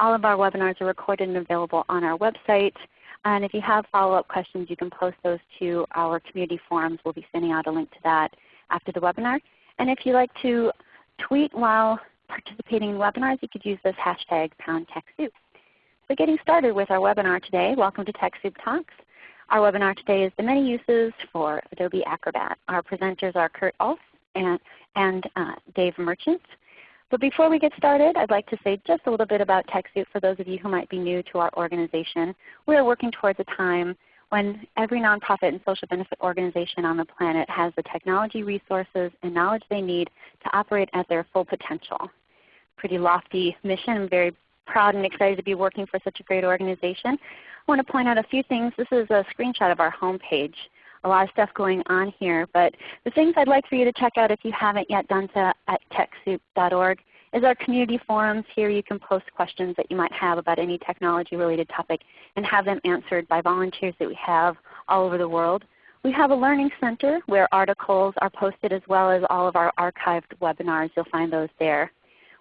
all of our webinars are recorded and available on our website. And if you have follow-up questions, you can post those to our community forums. We'll be sending out a link to that after the webinar. And if you like to tweet while participating in webinars, you could use this hashtag pound TechSoup. So getting started with our webinar today, welcome to TechSoup Talks. Our webinar today is the many uses for Adobe Acrobat. Our presenters are Kurt Ulf and, and uh, Dave Merchant. But before we get started, I'd like to say just a little bit about TechSoup for those of you who might be new to our organization. We are working towards a time when every nonprofit and social benefit organization on the planet has the technology resources and knowledge they need to operate at their full potential. Pretty lofty mission. I'm very proud and excited to be working for such a great organization. I want to point out a few things. This is a screenshot of our homepage a lot of stuff going on here. But the things I'd like for you to check out if you haven't yet done so at TechSoup.org is our community forums. Here you can post questions that you might have about any technology related topic and have them answered by volunteers that we have all over the world. We have a Learning Center where articles are posted as well as all of our archived webinars. You'll find those there.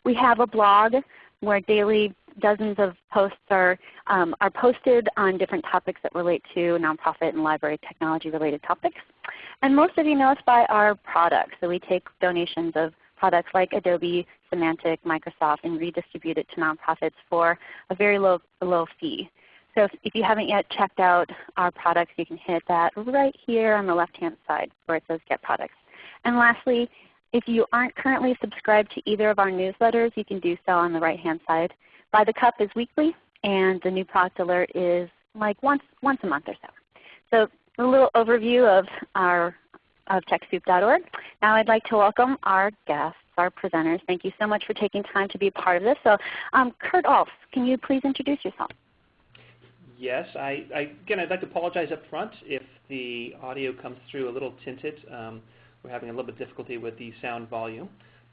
We have a blog where daily dozens of posts are, um, are posted on different topics that relate to nonprofit and library technology related topics. And most of you know us by our products. So we take donations of products like Adobe, Symantec, Microsoft, and redistribute it to nonprofits for a very low, low fee. So if, if, you haven't yet checked out our products, you can hit that right here on the left-hand side where it says Get Products. And lastly, if you aren't currently subscribed to either of our newsletters, you can do so on the right-hand side. By the Cup is weekly, and the new product alert is like once, once a month or so. So a little overview of our of TechSoup.org. Now I'd like to welcome our guests, our presenters. Thank you so much for taking time to be a part of this. So um, Kurt Ulf, can you please introduce yourself? Yes. I, I, again, I'd like to apologize up front if the audio comes through a little tinted. Um, we're having a little bit of difficulty with the sound volume.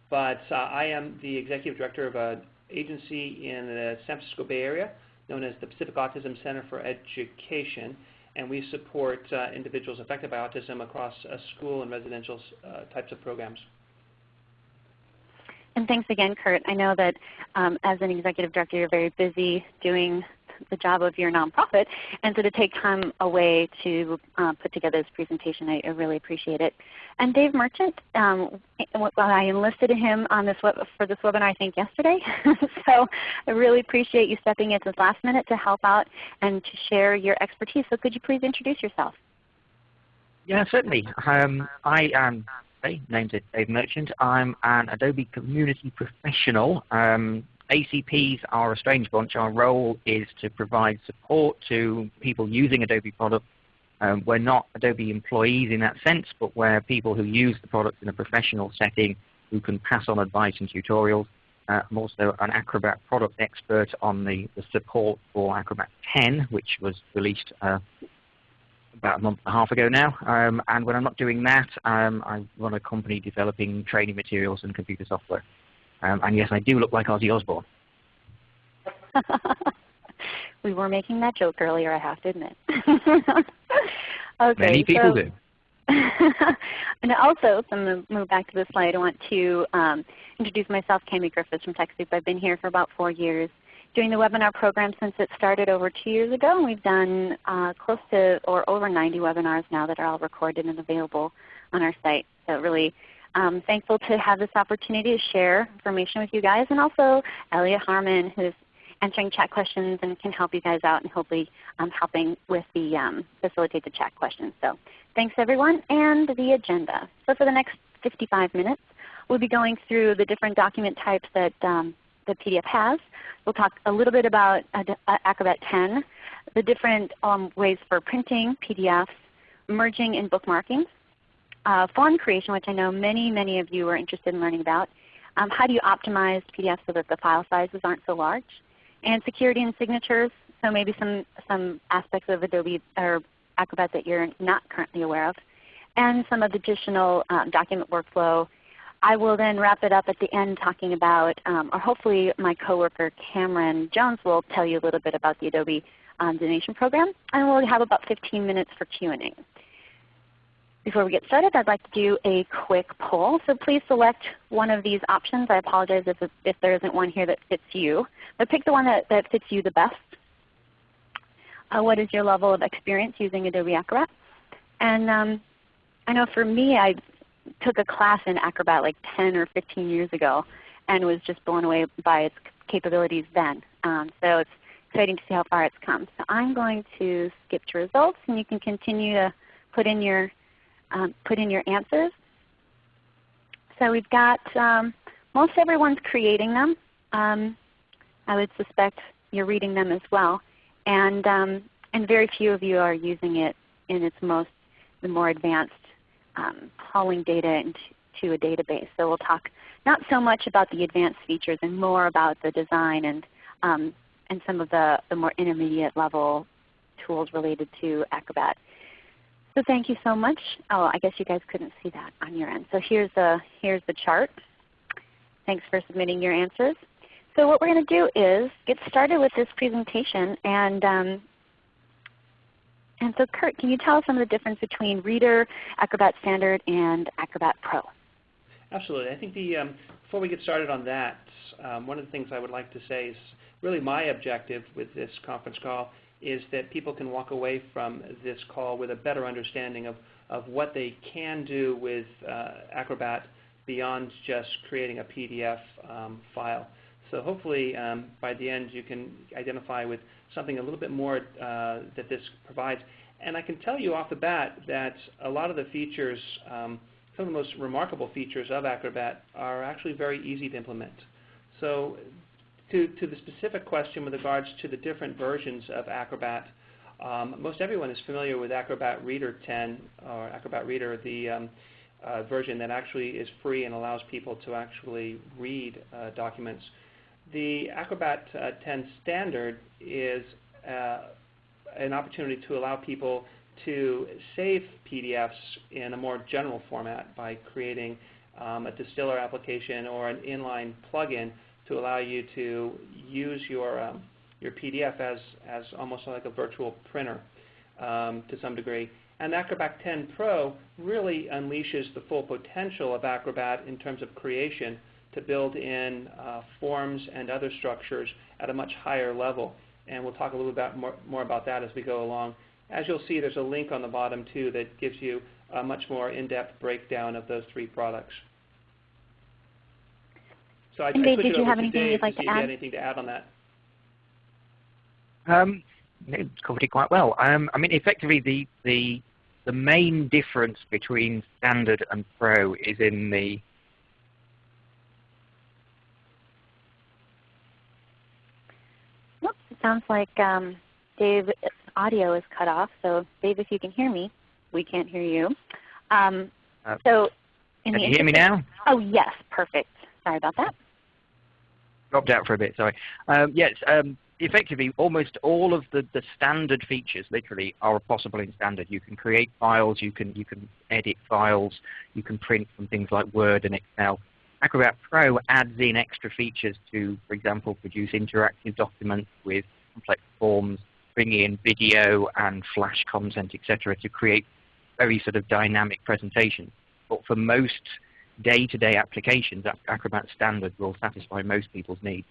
But uh, I am the Executive Director of an agency in the San Francisco Bay Area known as the Pacific Autism Center for Education. And we support uh, individuals affected by autism across uh, school and residential uh, types of programs. And thanks again, Kurt. I know that um, as an executive director, you're very busy doing the job of your nonprofit. And so to take time away to uh, put together this presentation, I, I, really appreciate it. And Dave Merchant, um, I enlisted him on this for this webinar I think yesterday. so I really appreciate you stepping in at this last minute to help out and to share your expertise. So could you please introduce yourself? Yeah, certainly. Um, I am named Dave Merchant. I'm an Adobe Community Professional. Um, ACPs are a strange bunch. Our role is to provide support to people using Adobe products. Um, we're not Adobe employees in that sense, but we're people who use the products in a professional setting who can pass on advice and tutorials. Uh, I'm also an Acrobat product expert on the, the, support for Acrobat 10, which was released uh, about a month and a half ago now. Um, and when I'm not doing that, um, I run a company developing training materials and computer software. Um, and yes, I do look like Ozzy Osbourne. we were making that joke earlier, I have to admit. okay, Many people so, do. and also, so I'm going to move back to the slide. I want to um, introduce myself, Cami Griffiths from TechSoup. I've been here for about four years doing the webinar program since it started over two years ago. And we've done uh, close to or over 90 webinars now that are all recorded and available on our site. So really I'm thankful to have this opportunity to share information with you guys and also Elliot Harmon who's answering chat questions and can help you guys out and hopefully um, helping with the um, facilitate the chat questions. So thanks everyone and the agenda. So for the next 55 minutes we'll be going through the different document types that um, the PDF has. We'll talk a little bit about Acrobat 10, the different um, ways for printing PDFs, merging and bookmarking, uh, font creation, which I know many, many of you are interested in learning about. Um, how do you optimize PDF so that the file sizes aren't so large? And security and signatures, so maybe some, some aspects of Adobe or Acrobat that you're not currently aware of. And some of the additional um, document workflow. I will then wrap it up at the end talking about, um, or hopefully my coworker Cameron Jones will tell you a little bit about the Adobe um, donation program. And we'll have about 15 minutes for Q&A. Before we get started, I'd like to do a quick poll. So please select one of these options. I apologize if, if there isn't one here that fits you. But pick the one that, that fits you the best. Uh, what is your level of experience using Adobe Acrobat? And um, I know for me, I took a class in Acrobat like 10 or 15 years ago and was just blown away by its capabilities then. Um, so it's exciting to see how far it's come. So I'm going to skip to results and you can continue to put in your, um, put in your answers. So we've got um, most everyone's creating them. Um, I would suspect you're reading them as well. And, um, and very few of you are using it in its most, the more advanced um, hauling data into a database. So we'll talk not so much about the advanced features and more about the design and, um, and some of the, the more intermediate level tools related to Acrobat. So thank you so much. Oh, I guess you guys couldn't see that on your end. So here's the, here's the chart. Thanks for submitting your answers. So what we're going to do is get started with this presentation. And, um, and so Kurt, can you tell us some of the difference between Reader, Acrobat Standard, and Acrobat Pro? Absolutely. I think the, um, before we get started on that, um, one of the things I would like to say is really my objective with this conference call is that people can walk away from this call with a better understanding of, of what they can do with uh, Acrobat beyond just creating a PDF um, file. So hopefully um, by the end you can identify with something a little bit more uh, that this provides. And I can tell you off the bat that a lot of the features, um, some of the most remarkable features of Acrobat are actually very easy to implement. So to, to the specific question with regards to the different versions of Acrobat, um, most everyone is familiar with Acrobat Reader 10 or Acrobat Reader, the um, uh, version that actually is free and allows people to actually read uh, documents. The Acrobat uh, 10 standard is uh, an opportunity to allow people to save PDFs in a more general format by creating um, a distiller application or an inline plugin to allow you to use your, um, your PDF as, as almost like a virtual printer um, to some degree. And Acrobat 10 Pro really unleashes the full potential of Acrobat in terms of creation to build in uh, forms and other structures at a much higher level. And we'll talk a little bit more, more about that as we go along. As you'll see, there's a link on the bottom too that gives you a much more in-depth breakdown of those three products. So I, Dave, I did you have anything Dave you'd like to, to add? anything to add on that? Um, it covered it quite well. Um, I mean, effectively, the, the, the main difference between Standard and Pro is in the Whoops, it sounds like um, Dave's audio is cut off. So Dave, if you can hear me, we can't hear you. Um, uh, so in can the you hear me now? Oh yes, perfect. Sorry about that. Dropped out for a bit, sorry. Um, yes, um, effectively almost all of the, the standard features literally are possible in standard. You can create files, you can, you can edit files, you can print from things like Word and Excel. Acrobat Pro adds in extra features to, for example, produce interactive documents with complex forms, bring in video and flash content, etc., to create very sort of dynamic presentations. But for most day-to-day -day applications, Acrobat Standard will satisfy most people's needs.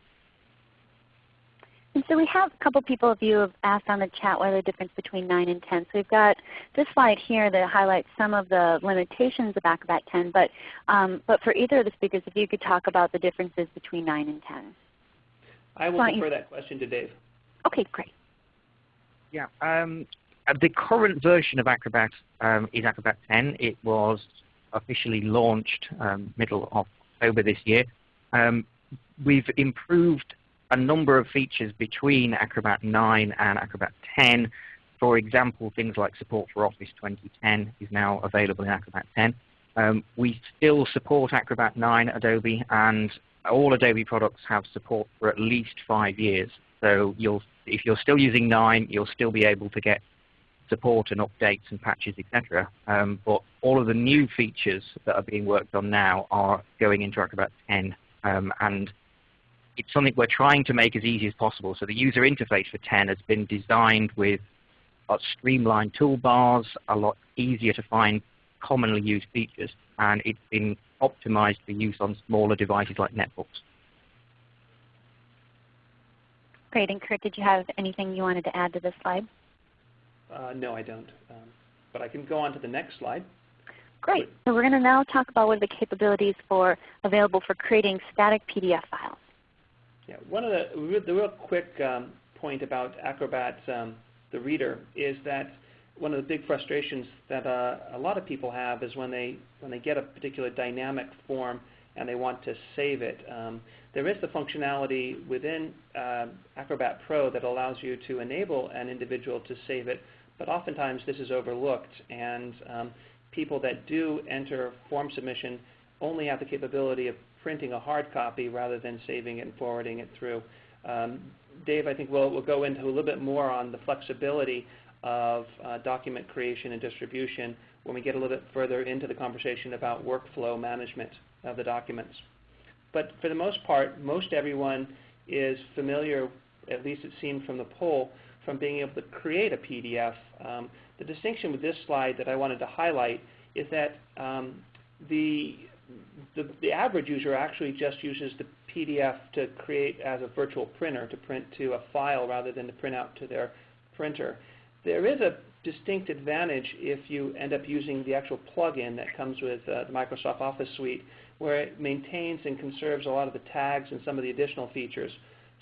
And so we have a couple people of you have asked on the chat what are the difference between 9 and 10. So we've got this slide here that highlights some of the limitations of Acrobat 10. But, um, but for either of the speakers, if you could talk about the differences between 9 and 10. I will defer that question to Dave. Okay, great. Yeah. Um, the current version of Acrobat um, is Acrobat 10. It was officially launched um, middle of October this year. Um, we've improved a number of features between Acrobat 9 and Acrobat 10. For example, things like support for Office 2010 is now available in Acrobat 10. Um, we still support Acrobat 9 Adobe, and all Adobe products have support for at least five years. So if you're still using 9, you'll still be able to get support and updates and patches, etc. Um, but all of the new features that are being worked on now are going into Acrobat 10. Um, and it's something we're trying to make as easy as possible. So the user interface for 10 has been designed with streamlined toolbars, a lot easier to find commonly used features, and it's been optimized for use on smaller devices like netbooks. Great. And Kurt, did you have anything you wanted to add to this slide? Uh, no, I don't. Um, but I can go on to the next slide. Great. So we're going to now talk about what are the capabilities for available for creating static PDF files. Yeah, one of the, the real quick um, point about Acrobat, um, the reader, is that one of the big frustrations that uh, a lot of people have is when they when they get a particular dynamic form and they want to save it. Um, there is the functionality within uh, Acrobat Pro that allows you to enable an individual to save it, but oftentimes this is overlooked, and um, people that do enter form submission only have the capability of printing a hard copy rather than saving it and forwarding it through. Um, Dave, I think we'll, we'll go into a little bit more on the flexibility of uh, document creation and distribution when we get a little bit further into the conversation about workflow management of the documents. But for the most part, most everyone is familiar, at least it seemed from the poll, from being able to create a PDF. Um, the distinction with this slide that I wanted to highlight is that um, the the, the average user actually just uses the PDF to create as a virtual printer, to print to a file rather than to print out to their printer. There is a distinct advantage if you end up using the actual plugin that comes with uh, the Microsoft Office suite, where it maintains and conserves a lot of the tags and some of the additional features.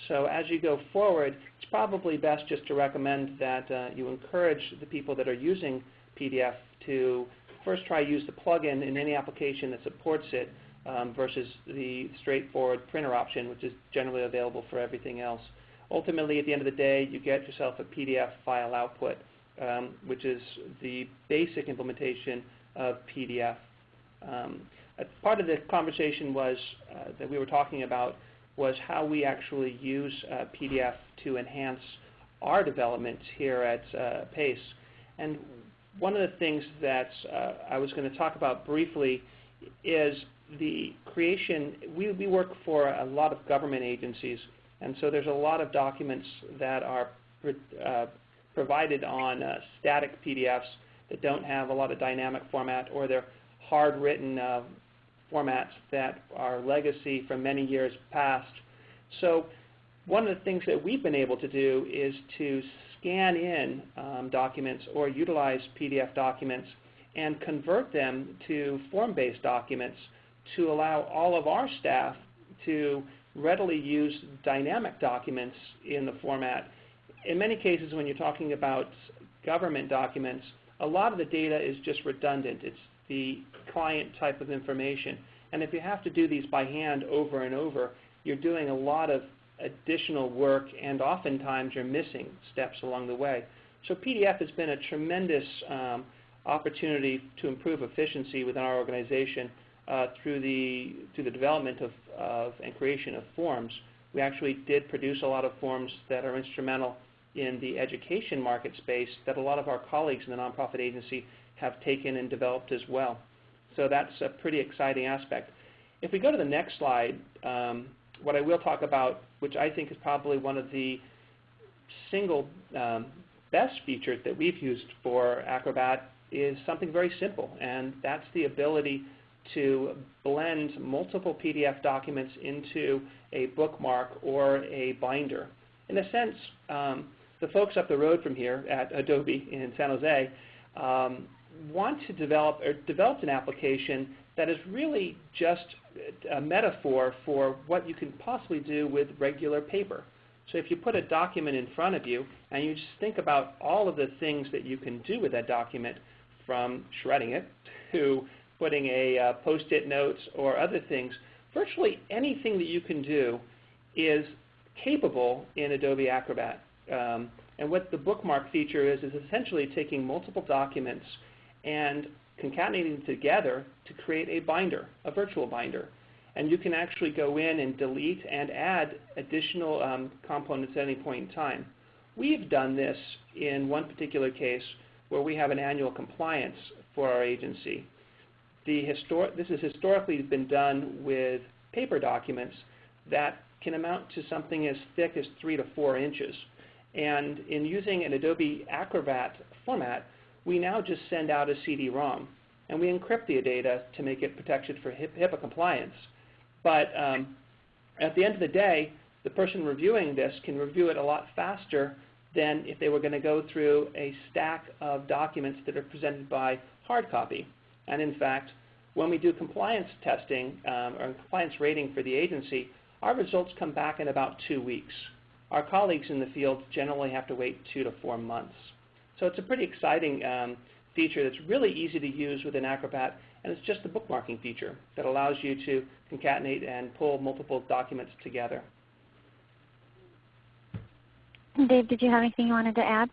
So as you go forward, it's probably best just to recommend that uh, you encourage the people that are using PDF to first try use the plugin in any application that supports it um, versus the straightforward printer option, which is generally available for everything else. Ultimately, at the end of the day, you get yourself a PDF file output, um, which is the basic implementation of PDF. Um, part of the conversation was uh, that we were talking about was how we actually use uh, PDF to enhance our development here at uh, PACE. And one of the things that uh, I was going to talk about briefly is the creation. We, we work for a lot of government agencies, and so there's a lot of documents that are uh, provided on uh, static PDFs that don't have a lot of dynamic format, or they're hard-written uh, formats that are legacy from many years past. So one of the things that we've been able to do is to scan in um, documents or utilize PDF documents and convert them to form-based documents to allow all of our staff to readily use dynamic documents in the format. In many cases, when you're talking about government documents, a lot of the data is just redundant. It's the client type of information. And if you have to do these by hand over and over, you're doing a lot of additional work, and oftentimes you're missing steps along the way. So PDF has been a tremendous um, opportunity to improve efficiency within our organization uh, through the through the development of, of and creation of forms. We actually did produce a lot of forms that are instrumental in the education market space that a lot of our colleagues in the nonprofit agency have taken and developed as well. So that's a pretty exciting aspect. If we go to the next slide, um, what I will talk about, which I think is probably one of the single um, best features that we've used for Acrobat is something very simple, and that's the ability to blend multiple PDF documents into a bookmark or a binder. In a sense, um, the folks up the road from here at Adobe in San Jose um, want to develop or developed an application that is really just a metaphor for what you can possibly do with regular paper. So if you put a document in front of you and you just think about all of the things that you can do with that document, from shredding it to putting a uh, post-it notes or other things, virtually anything that you can do is capable in Adobe Acrobat. Um, and what the bookmark feature is, is essentially taking multiple documents and concatenating them together to create a binder, a virtual binder. And you can actually go in and delete and add additional um, components at any point in time. We've done this in one particular case where we have an annual compliance for our agency. The this has historically been done with paper documents that can amount to something as thick as three to four inches. And in using an Adobe Acrobat format, we now just send out a CD-ROM. and we encrypt the data to make it protected for HIPAA compliance. But um, at the end of the day, the person reviewing this can review it a lot faster than if they were going to go through a stack of documents that are presented by hard copy. And in fact, when we do compliance testing um, or compliance rating for the agency, our results come back in about two weeks. Our colleagues in the field generally have to wait two to four months. So it's a pretty exciting um, feature that's really easy to use within Acrobat, and it's just the bookmarking feature that allows you to concatenate and pull multiple documents together. Dave, did you have anything you wanted to add?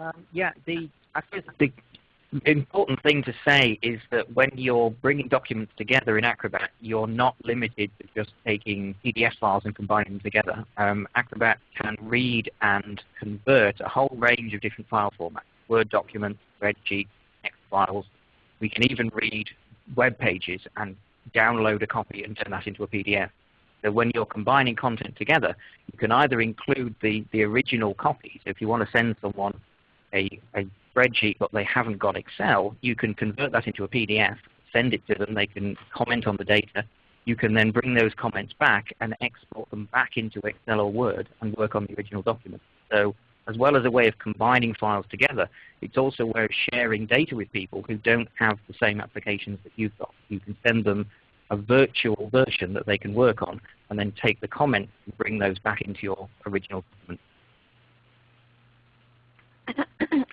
Um, yeah, the I guess the important thing to say is that when you're bringing documents together in Acrobat, you're not limited to just taking PDF files and combining them together. Um, Acrobat can read and convert a whole range of different file formats, Word documents, spreadsheets, text files. We can even read web pages and download a copy and turn that into a PDF. So when you're combining content together, you can either include the, the original copies. If you want to send someone a, a spreadsheet but they haven't got Excel, you can convert that into a PDF, send it to them, they can comment on the data. You can then bring those comments back and export them back into Excel or Word and work on the original document. So as well as a way of combining files together, it's also a way of sharing data with people who don't have the same applications that you've got. You can send them a virtual version that they can work on and then take the comments and bring those back into your original document.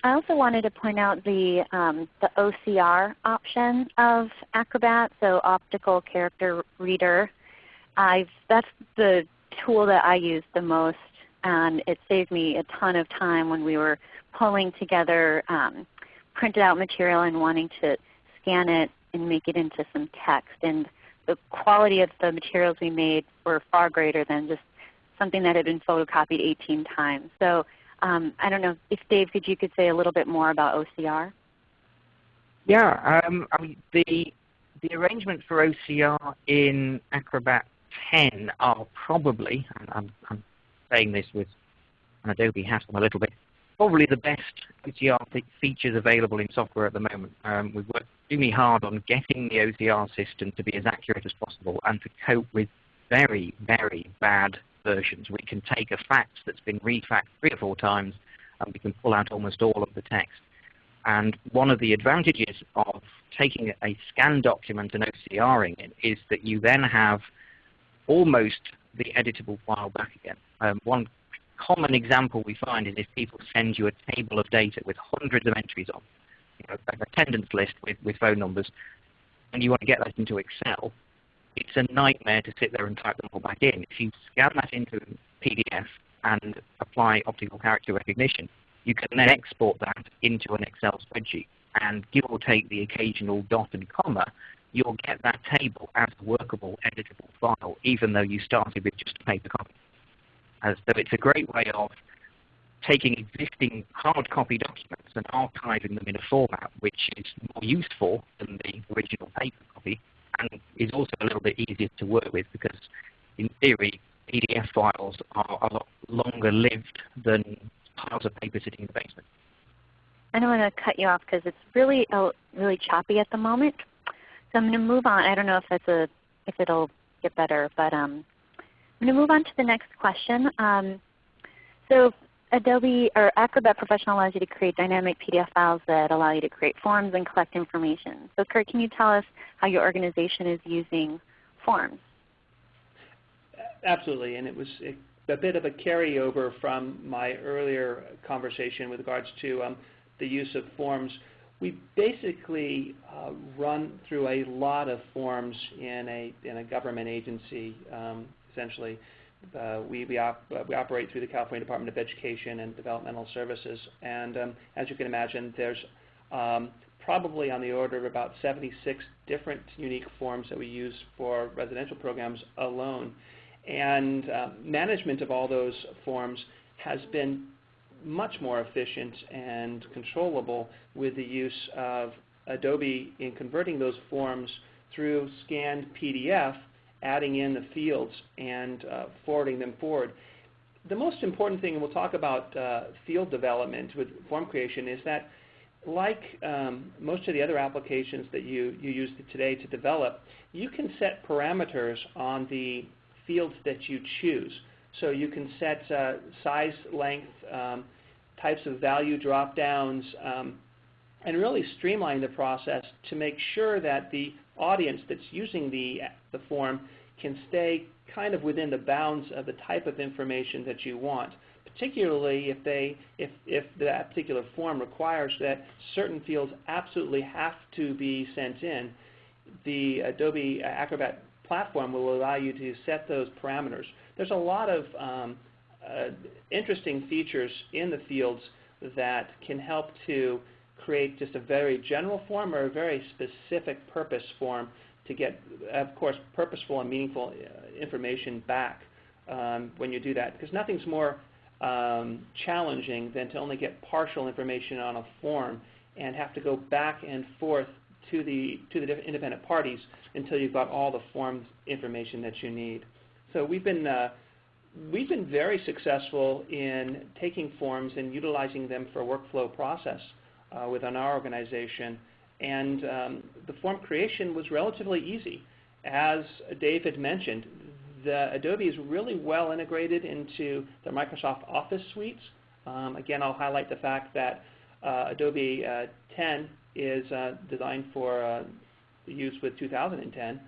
I also wanted to point out the, um, the OCR option of Acrobat, so Optical Character Reader. I've, that's the tool that I use the most, and it saved me a ton of time when we were pulling together um, printed out material and wanting to scan it and make it into some text. And the quality of the materials we made were far greater than just something that had been photocopied 18 times. So um, I don't know if Dave, could you could say a little bit more about OCR? Yeah, um, I mean, the the arrangement for OCR in Acrobat 10 are probably, and I'm, I'm saying this with an Adobe hat on a little bit, probably the best OCR features available in software at the moment. Um, we've worked extremely hard on getting the OCR system to be as accurate as possible and to cope with very, very bad versions. We can take a fact that's been refaxed three or four times and we can pull out almost all of the text. And one of the advantages of taking a scanned document and OCRing it is that you then have almost the editable file back again. Um, one common example we find is if people send you a table of data with hundreds of entries on, you know, an attendance list with, with phone numbers, and you want to get that into Excel, it's a nightmare to sit there and type them all back in. If you scan that into PDF and apply optical character recognition, you can then export that into an Excel spreadsheet. And give or take the occasional dot and comma, you'll get that table as a workable, editable file, even though you started with just a paper copy. As so it's a great way of taking existing hard copy documents and archiving them in a format which is more useful than the original paper copy and is also a little bit easier to work with because in theory PDF files are a lot longer lived than piles of paper sitting in the basement. I don't want to cut you off because it's really uh, really choppy at the moment. So I'm going to move on. I don't know if that's a if it'll get better, but um, I'm going to move on to the next question. Um, so Adobe or Acrobat Professional allows you to create dynamic PDF files that allow you to create forms and collect information. So Kurt, can you tell us how your organization is using forms? Absolutely, and it was a bit of a carryover from my earlier conversation with regards to um, the use of forms. We basically uh, run through a lot of forms in a, in a government agency, um, essentially. Uh, uh, we, operate through the California Department of Education and Developmental Services. And um, as you can imagine, there's um, probably on the order of about 76 different unique forms that we use for residential programs alone. And uh, management of all those forms has been much more efficient and controllable with the use of Adobe in converting those forms through scanned PDF adding in the fields and uh, forwarding them forward. The most important thing, and we'll talk about uh, field development with form creation, is that like um, most of the other applications that you, you use today to develop, you can set parameters on the fields that you choose. So you can set uh, size, length, um, types of value drop-downs, um, and really streamline the process to make sure that the audience that's using the, the form can stay kind of within the bounds of the type of information that you want particularly if they if if that particular form requires that certain fields absolutely have to be sent in, the Adobe Acrobat platform will allow you to set those parameters. There's a lot of um, uh, interesting features in the fields that can help to create just a very general form or a very specific purpose form to get, of course, purposeful and meaningful uh, information back um, when you do that. Because nothing's more um, challenging than to only get partial information on a form and have to go back and forth to the to the independent parties until you've got all the forms information that you need. So we've been uh, we've been very successful in taking forms and utilizing them for workflow process within our organization. And um, the form creation was relatively easy. As Dave had mentioned, the Adobe is really well integrated into the Microsoft Office suites. Um, again, I'll highlight the fact that uh, Adobe uh, 10 is uh, designed for uh, use with 2010.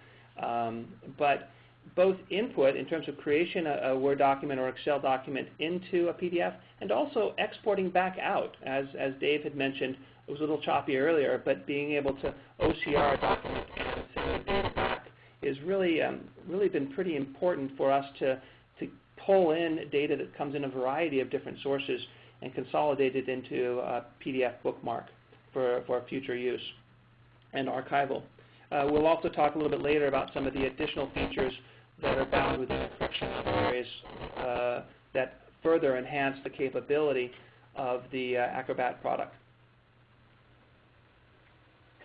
Um, but both input in terms of creation a, a, Word document or Excel document into a PDF and also exporting back out. As, as Dave had mentioned, it was a little choppy earlier, but being able to OCR a document and send data back is really, um, really been pretty important for us to, to pull in data that comes in a variety of different sources and consolidate it into a PDF bookmark for, for future use and archival. Uh, we'll also talk a little bit later about some of the additional features that are bound within encryption and areas uh, that further enhance the capability of the uh, Acrobat product.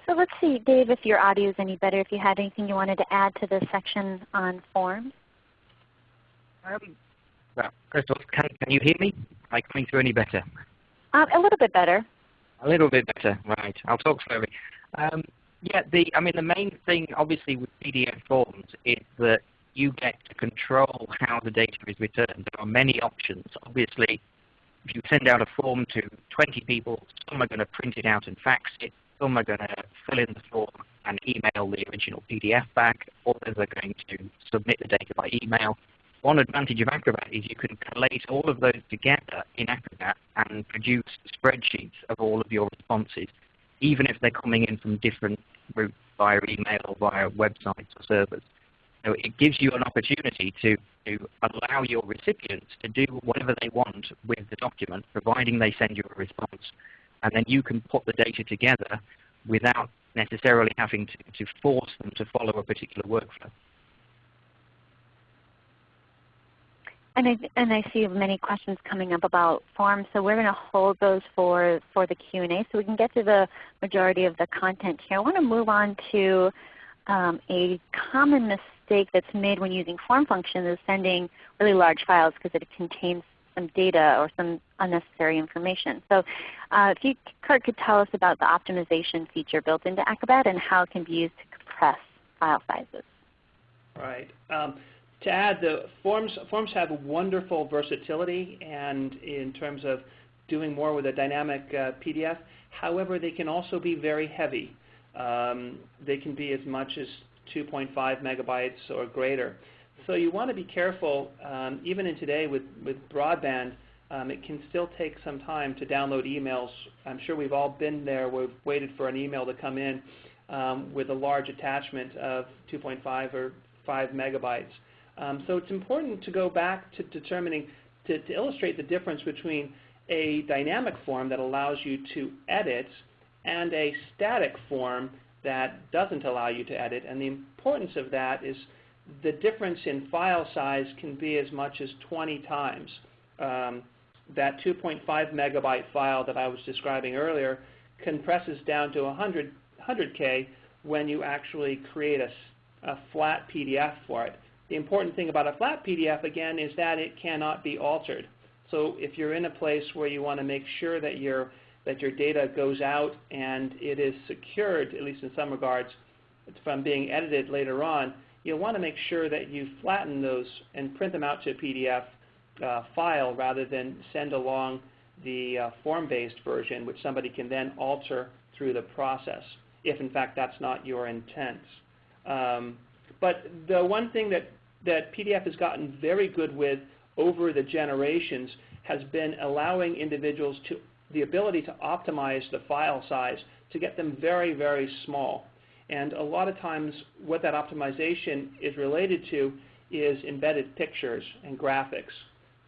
So let's see, Dave, if your audio is any better, if you had anything you wanted to add to this section on forms. Um, well, Crystal, can, can you hear me? Am I coming through any better? Um, a little bit better. A little bit better, right. I'll talk slowly. Um, yeah, the, I mean, the main thing obviously with PDF forms is that you get to control how the data is returned. There are many options. Obviously, if you send out a form to 20 people, some are going to print it out and fax it. Some are going to fill in the form and email the original PDF back. Others are going to submit the data by email. One advantage of Acrobat is you can collate all of those together in Acrobat and produce spreadsheets of all of your responses, even if they're coming in from different routes via email or via websites or servers. So it gives you an opportunity to, to allow your recipients to do whatever they want with the document, providing they send you a response and then you can put the data together without necessarily having to, to force them to follow a particular workflow. And I, and I see many questions coming up about forms, so we're going to hold those for, for the Q&A so we can get to the majority of the content here. I want to move on to um, a common mistake that's made when using form functions is sending really large files because it contains some data or some unnecessary information. So uh, if you, Kurt, could tell us about the optimization feature built into Acrobat and how it can be used to compress file sizes. Right. Um, to add, the forms, forms have wonderful versatility and in terms of doing more with a dynamic uh, PDF. However, they can also be very heavy. Um, they can be as much as 2.5 megabytes or greater. So you want to be careful, um, even in today with, with broadband, um, it can still take some time to download emails. I'm sure we've all been there. We've waited for an email to come in um, with a large attachment of 2.5 or 5 megabytes. Um, so it's important to go back to determining, to, to illustrate the difference between a dynamic form that allows you to edit and a static form that doesn't allow you to edit. And the importance of that is the difference in file size can be as much as 20 times. Um, that 2.5 megabyte file that I was describing earlier compresses down to 100, 100K when you actually create a, a flat PDF for it. The important thing about a flat PDF, again, is that it cannot be altered. So if you're in a place where you want to make sure that your that your data goes out and it is secured, at least in some regards, from being edited later on, you'll want to make sure that you flatten those and print them out to a PDF uh, file rather than send along the uh, form-based version, which somebody can then alter through the process, if in fact that's not your intent. Um, but the one thing that, that PDF has gotten very good with over the generations has been allowing individuals to the ability to optimize the file size to get them very, very small. And a lot of times what that optimization is related to is embedded pictures and graphics.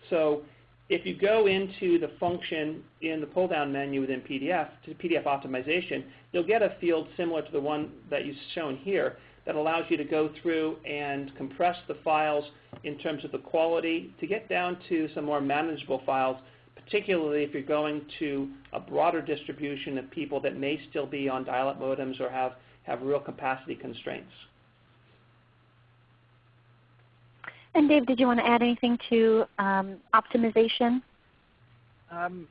So if you go into the function in the pull-down menu within PDF, to PDF optimization, you'll get a field similar to the one that you've shown here that allows you to go through and compress the files in terms of the quality to get down to some more manageable files, particularly if you're going to a broader distribution of people that may still be on dial-up modems or have, have real capacity constraints. And Dave, did you want to add anything to um, optimization? Um,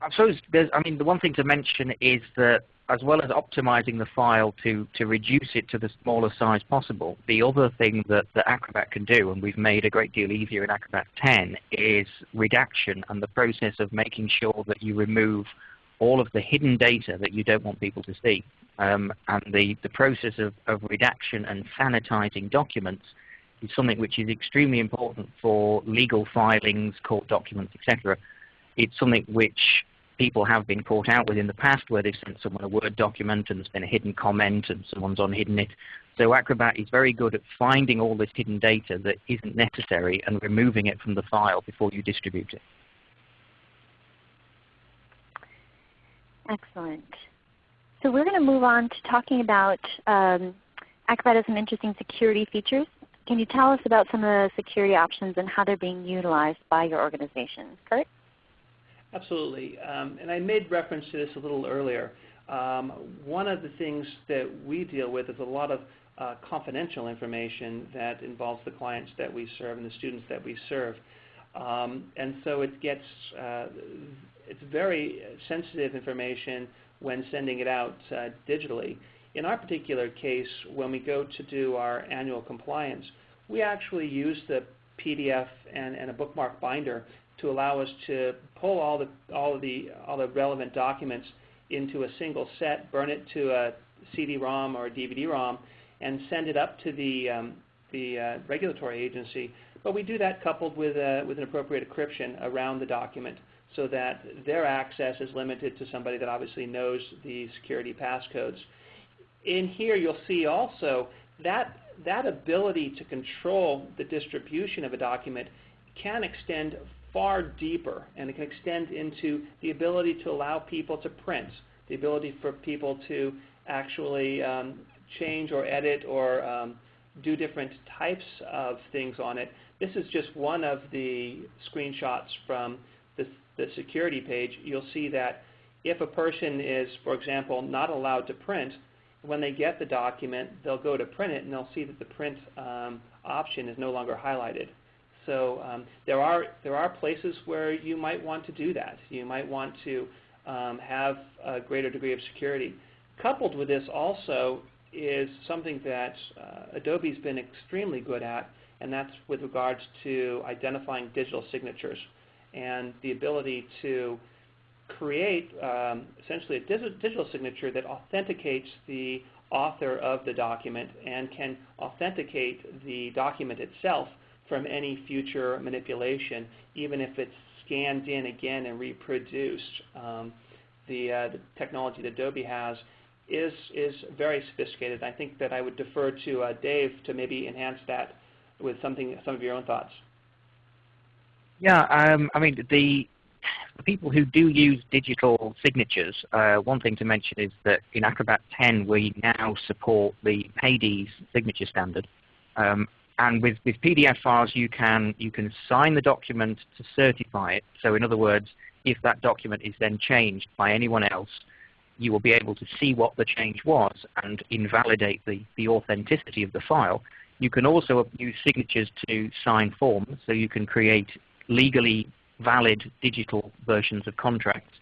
I suppose there's, I mean, the one thing to mention is that as well as optimizing the file to, to reduce it to the smallest size possible, the other thing that, that Acrobat can do, and we've made a great deal easier in Acrobat 10, is redaction and the process of making sure that you remove all of the hidden data that you don't want people to see. Um, and the, the process of, of redaction and sanitizing documents is something which is extremely important for legal filings, court documents, etc. It's something which people have been caught out with in the past where they've sent someone a Word document and there's been a hidden comment and someone's unhidden it. So Acrobat is very good at finding all this hidden data that isn't necessary and removing it from the file before you distribute it. Excellent. So we're going to move on to talking about um, Acrobat has some interesting security features. Can you tell us about some of the security options and how they're being utilized by your organization? Kurt? Absolutely. Um, and I made reference to this a little earlier. Um, one of the things that we deal with is a lot of uh, confidential information that involves the clients that we serve and the students that we serve. Um, and so it gets, uh, it's very sensitive information when sending it out uh, digitally. In our particular case, when we go to do our annual compliance, we actually use the PDF and, and a bookmark binder to allow us to pull all the, all, of the, all the relevant documents into a single set, burn it to a CD-ROM or a DVD-ROM, and send it up to the, um, the uh, regulatory agency. But we do that coupled with, uh, with an appropriate encryption around the document so that their access is limited to somebody that obviously knows the security passcodes. In here you'll see also that, that ability to control the distribution of a document can extend far deeper, and it can extend into the ability to allow people to print, the ability for people to actually um, change or edit or um, do different types of things on it. This is just one of the screenshots from the, the security page. You'll see that if a person is, for example, not allowed to print, when they get the document, they'll go to print it and they'll see that the print um, option is no longer highlighted. So um, there are there are places where you might want to do that. You might want to um, have a greater degree of security. Coupled with this also is something that uh, Adobe's been extremely good at, and that's with regards to identifying digital signatures and the ability to create um, essentially a digital signature that authenticates the author of the document and can authenticate the document itself from any future manipulation, even if it's scanned in again and reproduced. Um, the, uh, the, technology that Adobe has is, is very sophisticated. I think that I would defer to uh, Dave to maybe enhance that with something, some of your own thoughts. Yeah, um, I mean, the, the, people who do use digital signatures, uh, one thing to mention is that in Acrobat 10 we now support the PAdES signature standard. Um, and with, with PDF files, you can, you can sign the document to certify it. So in other words, if that document is then changed by anyone else, you will be able to see what the change was and invalidate the, the authenticity of the file. You can also use signatures to sign forms, so you can create legally valid digital versions of contracts.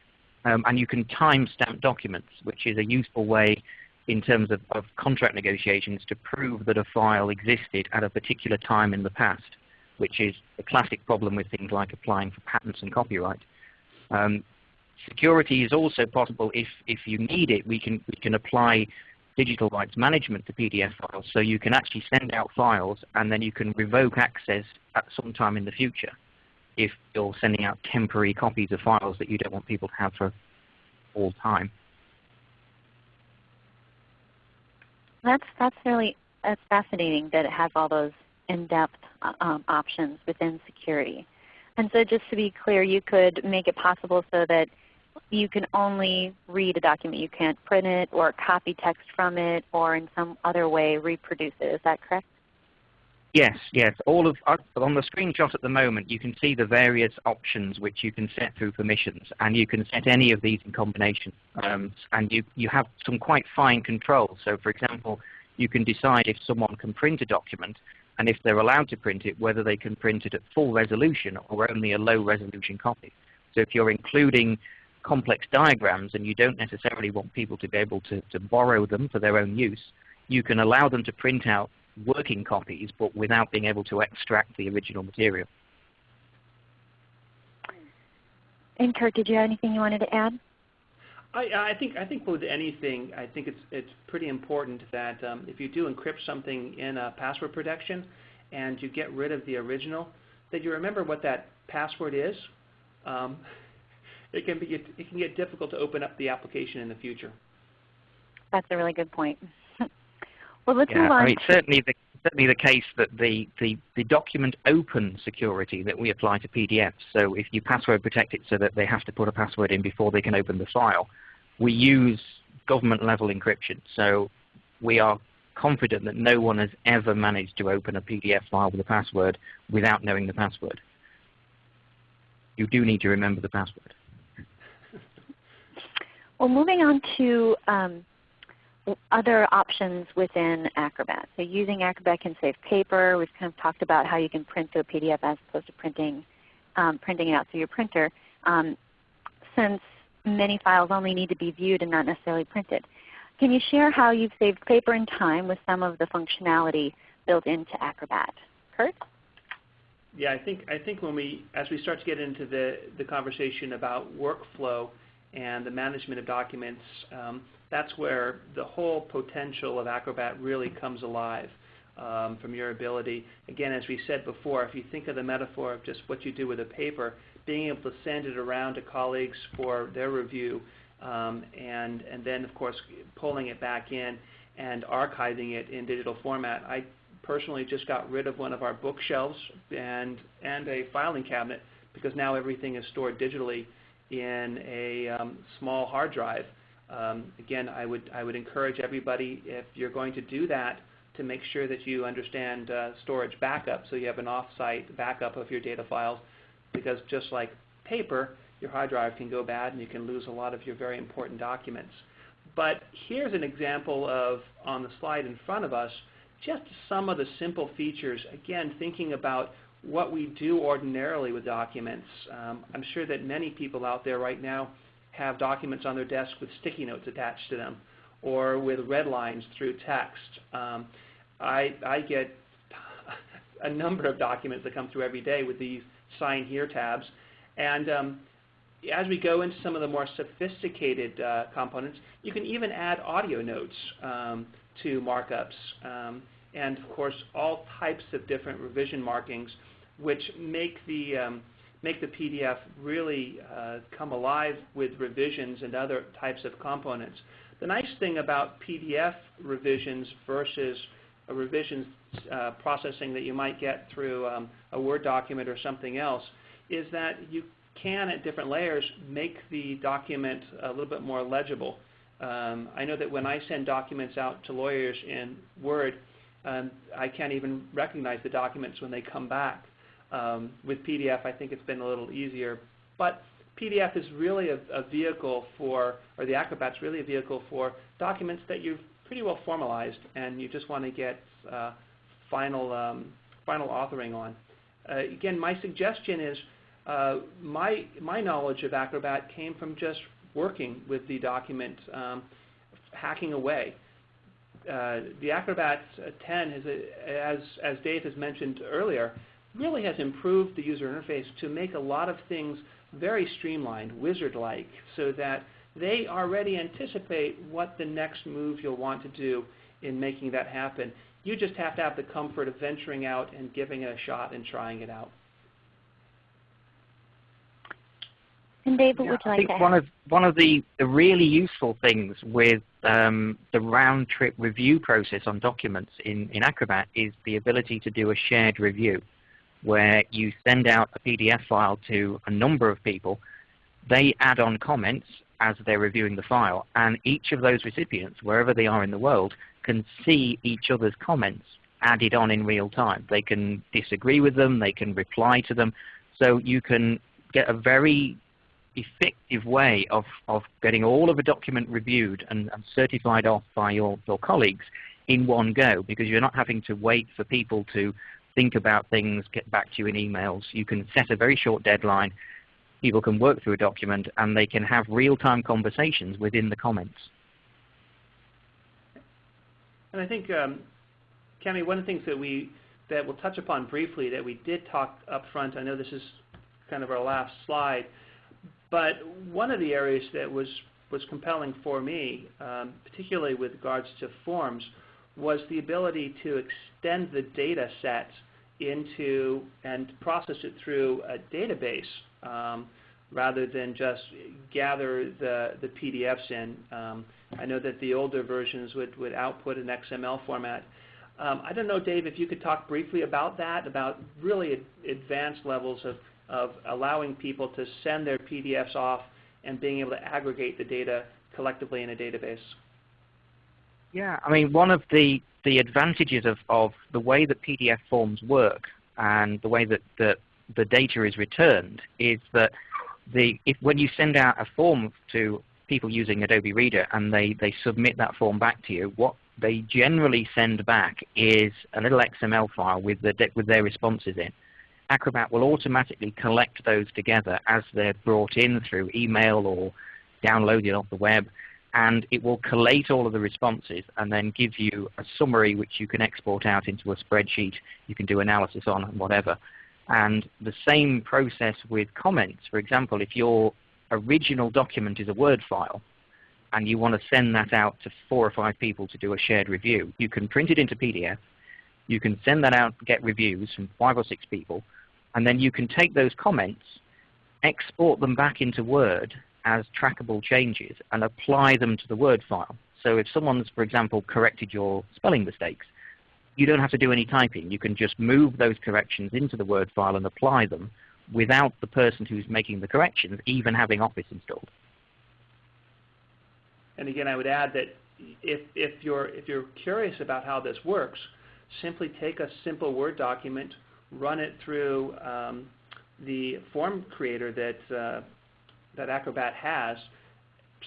Um, and you can timestamp documents, which is a useful way in terms of, of, contract negotiations to prove that a file existed at a particular time in the past, which is a classic problem with things like applying for patents and copyright. Um, security is also possible if, if you need it. We can, we can apply digital rights management to PDF files, so you can actually send out files and then you can revoke access at some time in the future if you're sending out temporary copies of files that you don't want people to have for all time. That's that's really that's fascinating that it has all those in-depth uh, um, options within security. And so just to be clear, you could make it possible so that you can only read a document. You can't print it or copy text from it or in some other way reproduce it. Is that correct? Yes, yes. All of uh, on the screenshot at the moment, you can see the various options which you can set through permissions, and you can set any of these in combination. Um, and you you have some quite fine control. So, for example, you can decide if someone can print a document, and if they're allowed to print it, whether they can print it at full resolution or only a low resolution copy. So, if you're including complex diagrams and you don't necessarily want people to be able to, to borrow them for their own use, you can allow them to print out working copies, but without being able to extract the original material. And Kurt, did you have anything you wanted to add? I, I think I think with anything, I think it's it's pretty important that um, if you do encrypt something in a password protection, and you get rid of the original, that you remember what that password is. Um, it can be it can get difficult to open up the application in the future. That's a really good point. Well, let's yeah, move on. I mean, certainly the certainly the case that the, the, the document open security that we apply to PDFs, so if you password protect it so that they have to put a password in before they can open the file, we use government level encryption. So we are confident that no one has ever managed to open a PDF file with a password without knowing the password. You do need to remember the password. Well, moving on to um, other options within Acrobat. So using Acrobat can save paper. We've kind of talked about how you can print to a PDF as opposed to printing, um, printing it out through your printer. Um, since many files only need to be viewed and not necessarily printed. Can you share how you've saved paper and time with some of the functionality built into Acrobat? Kurt? Yeah, I think I think when we as we start to get into the the conversation about workflow and the management of documents, um, that's where the whole potential of Acrobat really comes alive um, from your ability. Again, as we said before, if you think of the metaphor of just what you do with a paper, being able to send it around to colleagues for their review, um, and, and then of course pulling it back in and archiving it in digital format. I personally just got rid of one of our bookshelves and, and a filing cabinet because now everything is stored digitally in a um, small hard drive. Um, again, I would, I would encourage everybody, if you're going to do that, to make sure that you understand uh, storage backup so you have an off-site backup of your data files because just like paper, your hard drive can go bad and you can lose a lot of your very important documents. But here's an example of, on the slide in front of us, just some of the simple features, again, thinking about what we do ordinarily with documents. Um, I'm sure that many people out there right now have documents on their desk with sticky notes attached to them or with red lines through text. Um, I, I get a number of documents that come through every day with these sign here tabs. And um, as we go into some of the more sophisticated uh, components, you can even add audio notes um, to markups. Um, and of course, all types of different revision markings which make the, um, make the PDF really uh, come alive with revisions and other types of components. The nice thing about PDF revisions versus a revisions uh, processing that you might get through um, a Word document or something else is that you can, at different layers, make the document a little bit more legible. Um, I know that when I send documents out to lawyers in Word, um, I can't even recognize the documents when they come back. Um, with PDF, I think it's been a little easier. But PDF is really a, a, vehicle for, or the Acrobat's really a vehicle for documents that you've pretty well formalized and you just want to get uh, final, um, final authoring on. Uh, again, my suggestion is uh, my, my knowledge of Acrobat came from just working with the document, um, hacking away. Uh, the Acrobat 10, has a, as, as Dave has mentioned earlier, really has improved the user interface to make a lot of things very streamlined, wizard-like, so that they already anticipate what the next move you'll want to do in making that happen. You just have to have the comfort of venturing out and giving it a shot and trying it out. And Dave, what yeah, would you like I think to one of one of the, the really useful things with um, the round trip review process on documents in, in Acrobat is the ability to do a shared review where you send out a PDF file to a number of people. They add on comments as they're reviewing the file, and each of those recipients, wherever they are in the world, can see each other's comments added on in real time. They can disagree with them, they can reply to them, so you can get a very effective way of, of getting all of a document reviewed and, and certified off by your, your colleagues in one go because you're not having to wait for people to think about things, get back to you in emails. You can set a very short deadline. People can work through a document and they can have real-time conversations within the comments. And I think, um, Cami, one of the things that we that we'll touch upon briefly that we did talk up front, I know this is kind of our last slide, but one of the areas that was, was compelling for me, um, particularly with regards to forms, was the ability to extend the data set into and process it through a database um, rather than just gather the, the PDFs in. Um, I know that the older versions would, would output an XML format. Um, I don't know, Dave, if you could talk briefly about that, about really ad advanced levels of, of allowing people to send their PDFs off and being able to aggregate the data collectively in a database. Yeah, I mean, one of the, the advantages of, of the way that PDF forms work and the way that the, the data is returned is that the, if, when you send out a form to people using Adobe Reader and they, they submit that form back to you, what they generally send back is a little XML file with, the, with their responses in. Acrobat will automatically collect those together as they're brought in through email or downloaded off the web, and it will collate all of the responses and then give you a summary which you can export out into a spreadsheet. You can do analysis on and whatever. And the same process with comments. For example, if your original document is a Word file, and you want to send that out to four or five people to do a shared review, you can print it into PDF, you can send that out, get reviews from five or six people, and then you can take those comments, export them back into Word as trackable changes, and apply them to the Word file. So if someone's, for example, corrected your spelling mistakes, you don't have to do any typing. You can just move those corrections into the Word file and apply them without the person who's making the corrections even having Office installed. And again, I would add that if, if, you're, if you're curious about how this works, simply take a simple Word document, run it through um, the form creator that, uh, that Acrobat has,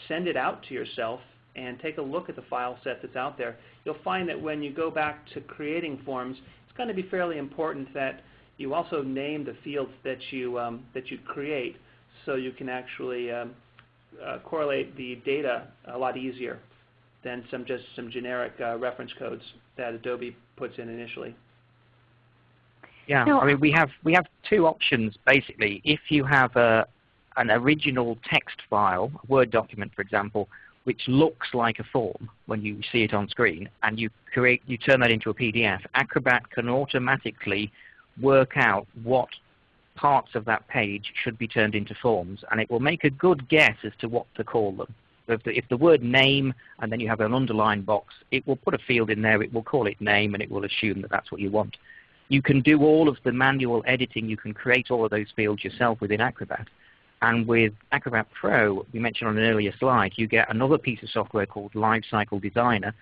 send it out to yourself, and take a look at the file set that's out there. You'll find that when you go back to creating forms, it's going to be fairly important that you also name the fields that you, um, that you create so you can actually um, uh, correlate the data a lot easier than some just some generic uh, reference codes that Adobe puts in initially. Yeah, No, I mean we have we have two options basically. If you have a an original text file, a Word document for example, which looks like a form when you see it on screen, and you create you turn that into a PDF, Acrobat can automatically work out what parts of that page should be turned into forms, and it will make a good guess as to what to call them. So if the, if the word name and then you have an underlined box, it will put a field in there, it will call it name, and it will assume that that's what you want. You can do all of the manual editing, you can create all of those fields yourself within Acrobat. And with Acrobat Pro, we mentioned on an earlier slide, you get another piece of software called LiveCycle Designer,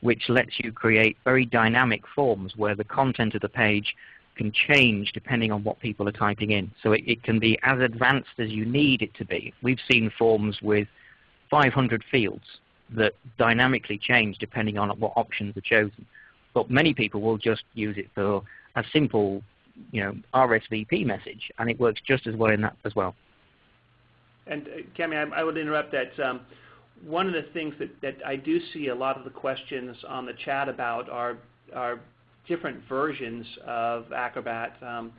which lets you create very dynamic forms where the content of the page can change depending on what people are typing in. So it, it, can be as advanced as you need it to be. We've seen forms with 500 fields that dynamically change depending on what options are chosen. But many people will just use it for a simple you know, RSVP message, and it works just as well in that as well. And uh, Cami, I, I, would interrupt that. Um, one of the things that, that I do see a lot of the questions on the chat about are, are different versions of Acrobat. Um,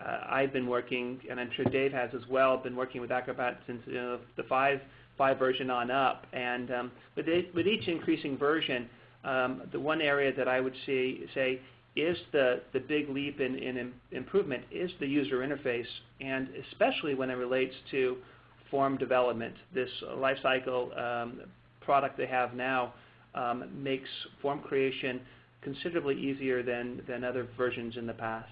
uh, I've been working, and I'm sure Dave has as well, been working with Acrobat since you know, the 5, 5 version on up. And um, with, it, with each increasing version, um, the one area that I would see, say is the, the big leap in, in improvement is the user interface, and especially when it relates to form development. This LiveCycle um, product they have now um, makes form creation considerably easier than, than other versions in the past.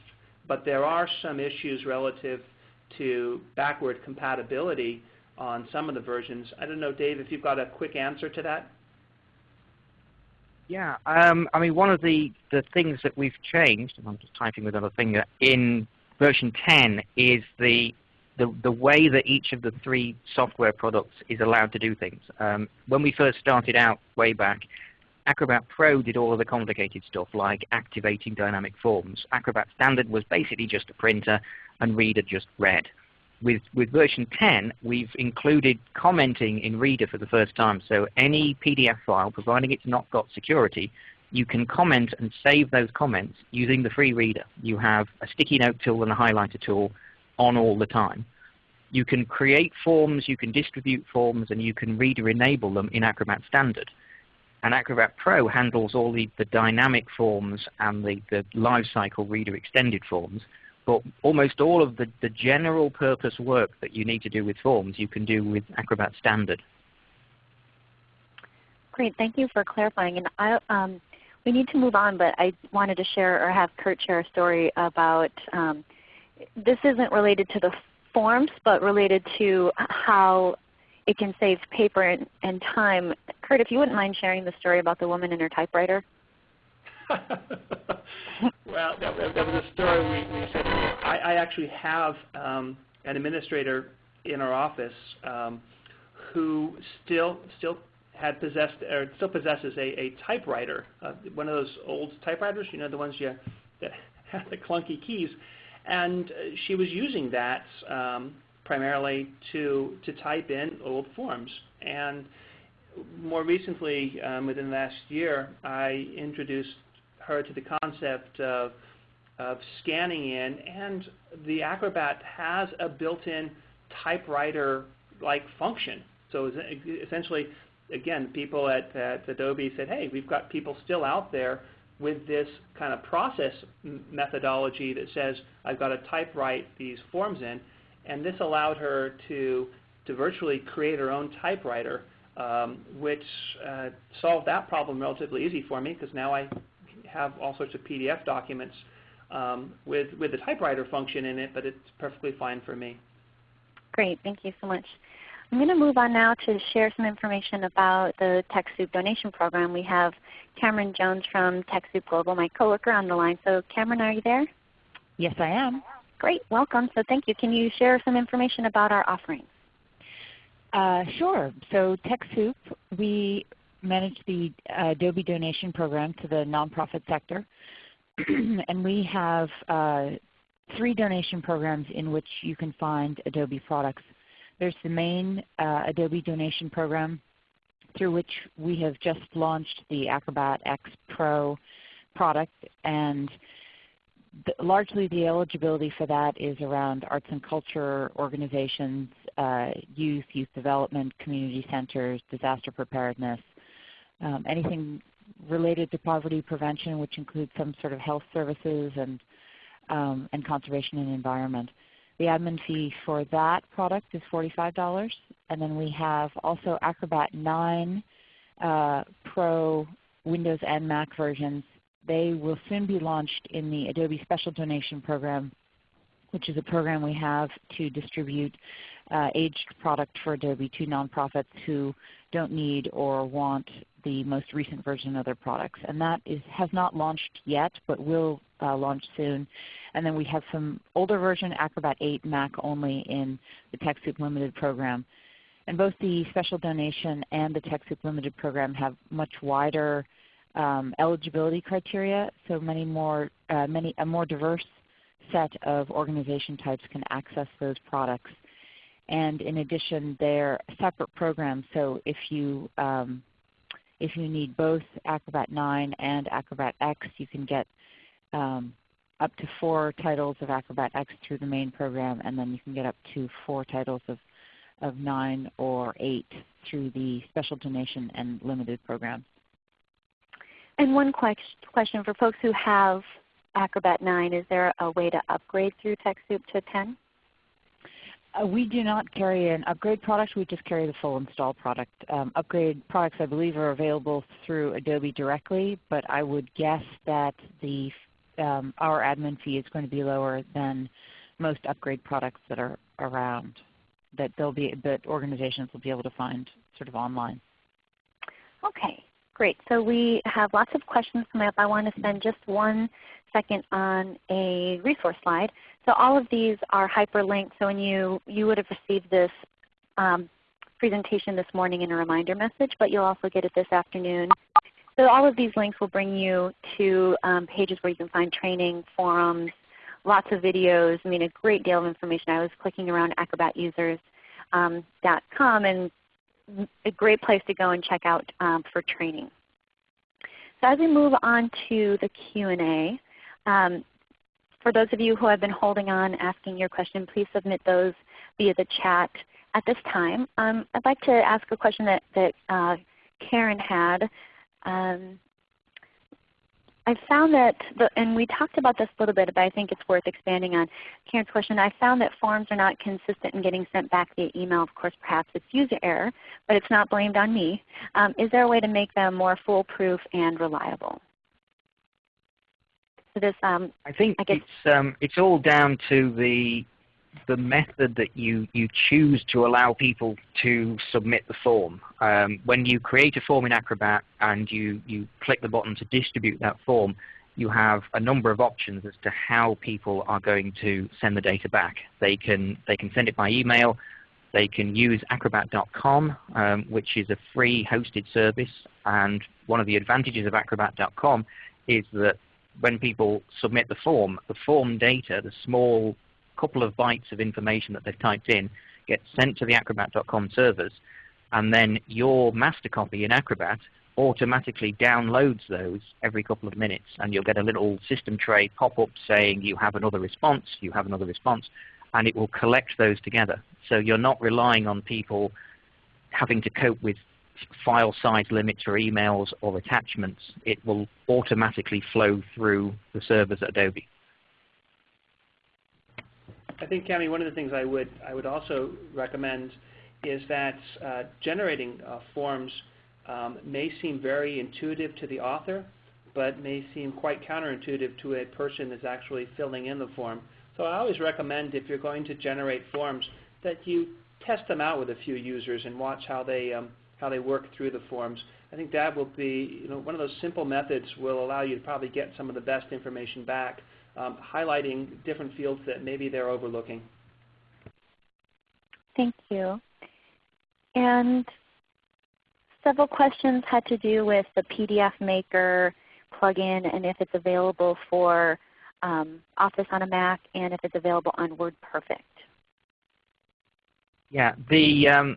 But there are some issues relative to backward compatibility on some of the versions. I don't know, Dave, if you've got a quick answer to that? Yeah, um, I mean, one of the, the things that we've changed, and I'm just typing with another finger, in version 10 is the, the, the way that each of the three software products is allowed to do things. Um, when we first started out way back, Acrobat Pro did all of the complicated stuff like activating dynamic forms. Acrobat Standard was basically just a printer and Reader just read. With, with version 10, we've included commenting in Reader for the first time. So any PDF file, providing it's not got security, you can comment and save those comments using the free Reader. You have a sticky note tool and a highlighter tool on all the time. You can create forms, you can distribute forms, and you can Reader enable them in Acrobat Standard. And Acrobat Pro handles all the, the dynamic forms and the, the LiveCycle reader extended forms. But almost all of the, the general purpose work that you need to do with forms you can do with Acrobat Standard. Great. Thank you for clarifying. And I, um, we need to move on, but I wanted to share or have Kurt share a story about um, this isn't related to the forms, but related to how it can save paper and, and time. Kurt, if you wouldn't mind sharing the story about the woman and her typewriter. well, that, that, was a story we, we said. I, I actually have um, an administrator in our office um, who still still had possessed or still possesses a, a typewriter, uh, one of those old typewriters, you know, the ones you that have the clunky keys, and uh, she was using that um, primarily to, to type in old forms. And more recently, um, within the last year, I introduced her to the concept of, of scanning in, and the Acrobat has a built-in typewriter-like function. So essentially, again, people at, at Adobe said, hey, we've got people still out there with this kind of process methodology that says I've got to typewrite these forms in. And this allowed her to, to virtually create her own typewriter, um, which uh, solved that problem relatively easy for me because now I have all sorts of PDF documents um, with, with the typewriter function in it, but it's perfectly fine for me. Great. Thank you so much. I'm going to move on now to share some information about the TechSoup donation program. We have Cameron Jones from TechSoup Global, my coworker, on the line. So Cameron, are you there? Yes, I am. Great, welcome. So thank you. Can you share some information about our offerings? Uh, sure. So TechSoup, we manage the uh, Adobe donation program to the nonprofit sector. and we have uh, three donation programs in which you can find Adobe products. There's the main uh, Adobe donation program through which we have just launched the Acrobat X Pro product and largely the eligibility for that is around arts and culture organizations, uh, youth, youth development, community centers, disaster preparedness, um, anything related to poverty prevention which includes some sort of health services and, um, and conservation and environment. The admin fee for that product is $45. And then we have also Acrobat 9 uh, Pro Windows and Mac versions they will soon be launched in the Adobe Special Donation Program, which is a program we have to distribute uh, aged product for Adobe to nonprofits who don't need or want the most recent version of their products. And that is, has not launched yet, but will uh, launch soon. And then we have some older version, Acrobat 8 Mac only in the TechSoup Limited program. And both the special donation and the TechSoup Limited program have much wider um, eligibility criteria, so many more, uh, many, a more diverse set of organization types can access those products. And in addition, they're separate programs. So if you um, if you need both Acrobat 9 and Acrobat X, you can get um, up to four titles of Acrobat X through the main program, and then you can get up to four titles of, of 9 or 8 through the special donation and limited programs. And one question for folks who have Acrobat 9, is there a way to upgrade through TechSoup to 10? Uh, we do not carry an upgrade product. We just carry the full install product. Um, upgrade products I believe are available through Adobe directly, but I would guess that the um, our admin fee is going to be lower than most upgrade products that are around that they'll be that organizations will be able to find sort of online. Okay, great. So we have lots of questions coming up. I want to spend just one second on a resource slide. So all of these are hyperlinked. So when you, you would have received this um, presentation this morning in a reminder message, but you'll also get it this afternoon. So all of these links will bring you to um, pages where you can find training, forums, lots of videos, I mean a great deal of information. I was clicking around acrobatusers.com um, and a great place to go and check out um, for training. So as we move on to the Q&A, um, for those of you who have been holding on asking your question, please submit those via the chat at this time. Um, I'd like to ask a question that, that uh, Karen had. Um, I found that, the, and we talked about this a little bit, but I think it's worth expanding on Karen's question. I found that forms are not consistent in getting sent back via email. Of course, perhaps it's user error, but it's not blamed on me. Um, is there a way to make them more foolproof and reliable? So this, um, I think I it's um, it's all down to the the method that you, you choose to allow people to submit the form. Um, when you create a form in Acrobat and you, you click the button to distribute that form, you have a number of options as to how people are going to send the data back. They can, they can send it by email. They can use acrobat.com, um, which is a free hosted service. And one of the advantages of acrobat.com is that when people submit the form, the form data, the small couple of bytes of information that they've typed in gets sent to the acrobat.com servers, and then your master copy in Acrobat automatically downloads those every couple of minutes, and you'll get a little system tray pop up saying you have another response, you have another response, and it will collect those together. So you're not relying on people having to cope with file size limits or emails or attachments. It will automatically flow through the servers at Adobe. I think, Cami, one of the things I would, I would also recommend is that uh, generating uh, forms um, may seem very intuitive to the author, but may seem quite counterintuitive to a person that's actually filling in the form. So I always recommend if you're going to generate forms that you test them out with a few users and watch how they, um, how they work through the forms. I think that will be, you know, one of those simple methods will allow you to probably get some of the best information back highlighting different fields that maybe they're overlooking. Thank you. And several questions had to do with the PDF Maker plugin and if it's available for um, Office on a Mac and if it's available on WordPerfect. Yeah, the um,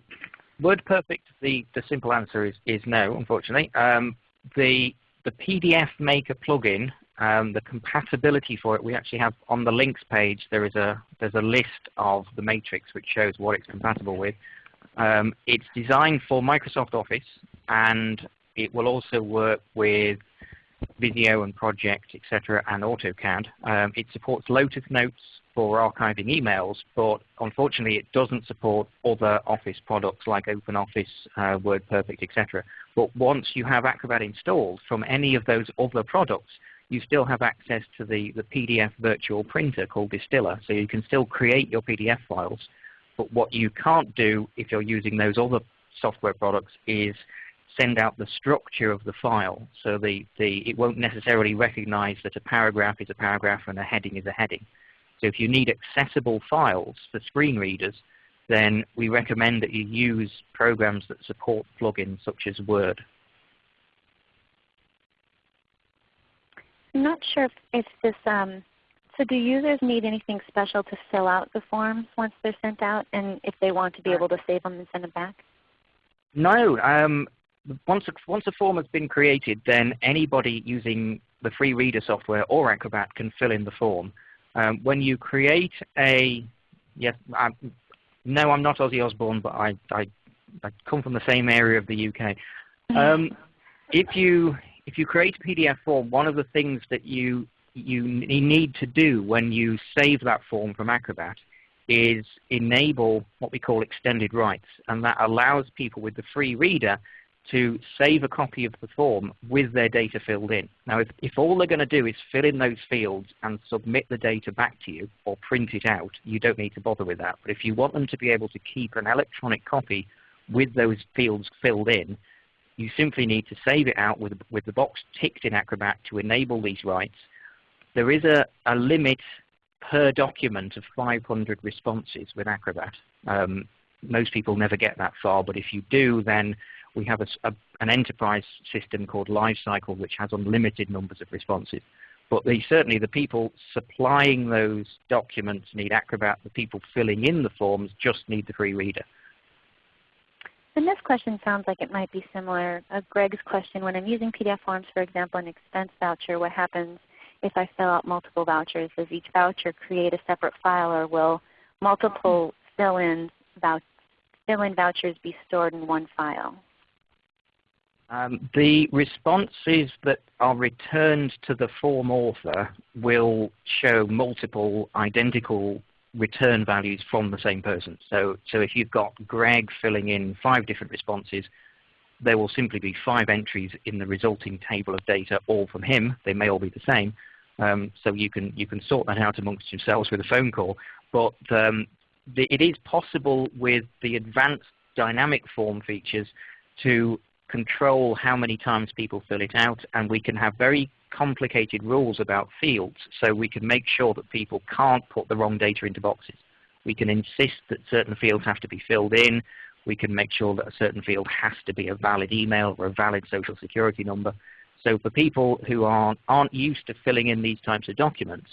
WordPerfect, the, the simple answer is, is no, unfortunately. Um, the, the PDF Maker plugin um, the compatibility for it, we actually have on the links page, there is a, there's a list of the matrix which shows what it's compatible with. Um, it's designed for Microsoft Office and it will also work with Visio and Project, etc., and AutoCAD. Um, it supports Lotus Notes for archiving emails, but unfortunately it doesn't support other Office products like OpenOffice, uh, WordPerfect, etc. But once you have Acrobat installed from any of those other products, you still have access to the, the PDF virtual printer called Distiller. So you can still create your PDF files. But what you can't do if you're using those other software products is send out the structure of the file. So the, the, it won't necessarily recognize that a paragraph is a paragraph and a heading is a heading. So if you need accessible files for screen readers, then we recommend that you use programs that support plugins such as Word. I'm not sure if, if this um, So do users need anything special to fill out the forms once they're sent out and if they want to be able to save them and send them back? No. Um, once, a, once a form has been created, then anybody using the free reader software or Acrobat can fill in the form. Um, when you create a, yes, I'm, no, I'm not Ozzy Osbourne, but I, I, I come from the same area of the UK. Mm-hmm. Um, if you if you create a PDF form, one of the things that you you need to do when you save that form from Acrobat is enable what we call extended rights, and that allows people with the free reader to save a copy of the form with their data filled in. Now, if, if all they're going to do is fill in those fields and submit the data back to you or print it out, you don't need to bother with that. But if you want them to be able to keep an electronic copy with those fields filled in, you simply need to save it out with, with the box ticked in Acrobat to enable these rights. There is a, a limit per document of 500 responses with Acrobat. Um, most people never get that far, but if you do, then we have a, a, an enterprise system called LiveCycle, which has unlimited numbers of responses. But they, certainly the people supplying those documents need Acrobat. The people filling in the forms just need the free reader. And this question sounds like it might be similar. Uh, Greg's question, when I'm using PDF forms, for example, an expense voucher, what happens if I fill out multiple vouchers? Does each voucher create a separate file or will multiple fill-in vou fill vouchers be stored in one file? Um, the responses that are returned to the form author will show multiple identical return values from the same person. So, so if you've got Greg filling in five different responses, there will simply be five entries in the resulting table of data, all from him. They may all be the same. Um, so you can, you can sort that out amongst yourselves with a phone call. But um, the, it is possible with the advanced dynamic form features to control how many times people fill it out, and we can have very complicated rules about fields so we can make sure that people can't put the wrong data into boxes. We can insist that certain fields have to be filled in. We can make sure that a certain field has to be a valid email or a valid social security number. So for people who aren't, aren't used to filling in these types of documents,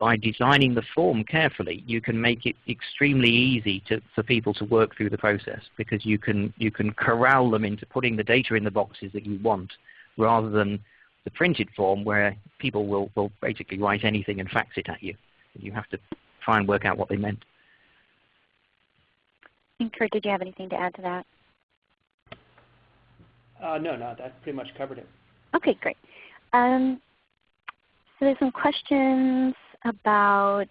by designing the form carefully, you can make it extremely easy to, for people to work through the process because you can, you can corral them into putting the data in the boxes that you want rather than the printed form where people will, will basically write anything and fax it at you. You have to try and work out what they meant. And Kurt, did you have anything to add to that? Uh, no, no, that pretty much covered it. Okay, great. Um, so there's some questions about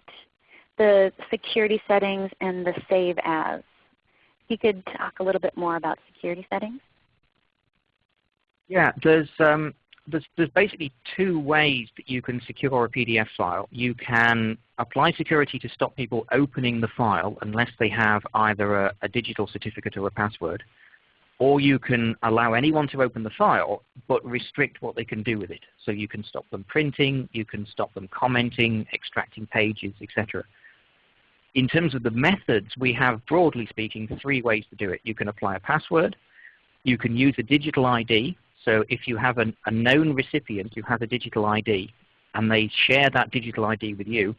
the security settings and the save as. You could talk a little bit more about security settings. Yeah, there's um, there's, there's basically two ways that you can secure a PDF file. You can apply security to stop people opening the file unless they have either a, a digital certificate or a password. Or you can allow anyone to open the file but restrict what they can do with it. So you can stop them printing, you can stop them commenting, extracting pages, etc. In terms of the methods, we have, broadly speaking, three ways to do it. You can apply a password, you can use a digital ID, so if you have an, a known recipient who has a digital ID and they share that digital ID with you,